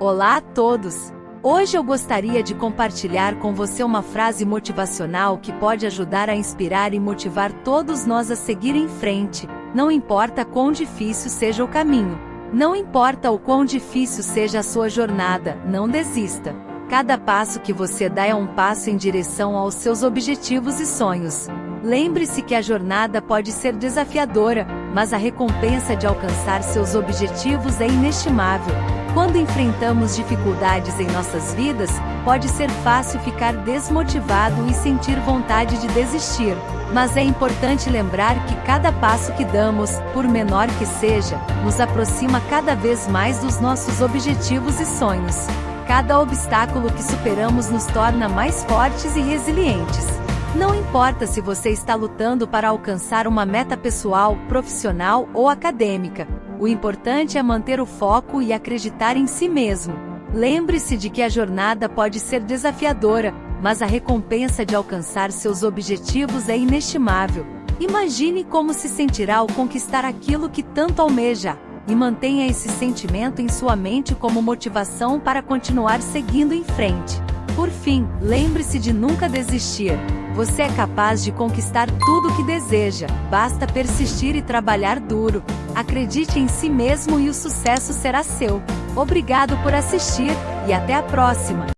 Olá a todos! Hoje eu gostaria de compartilhar com você uma frase motivacional que pode ajudar a inspirar e motivar todos nós a seguir em frente, não importa quão difícil seja o caminho. Não importa o quão difícil seja a sua jornada, não desista. Cada passo que você dá é um passo em direção aos seus objetivos e sonhos. Lembre-se que a jornada pode ser desafiadora, mas a recompensa de alcançar seus objetivos é inestimável. Quando enfrentamos dificuldades em nossas vidas, pode ser fácil ficar desmotivado e sentir vontade de desistir. Mas é importante lembrar que cada passo que damos, por menor que seja, nos aproxima cada vez mais dos nossos objetivos e sonhos. Cada obstáculo que superamos nos torna mais fortes e resilientes. Não importa se você está lutando para alcançar uma meta pessoal, profissional ou acadêmica, o importante é manter o foco e acreditar em si mesmo. Lembre-se de que a jornada pode ser desafiadora, mas a recompensa de alcançar seus objetivos é inestimável. Imagine como se sentirá ao conquistar aquilo que tanto almeja, e mantenha esse sentimento em sua mente como motivação para continuar seguindo em frente. Por fim, lembre-se de nunca desistir. Você é capaz de conquistar tudo o que deseja, basta persistir e trabalhar duro. Acredite em si mesmo e o sucesso será seu. Obrigado por assistir, e até a próxima!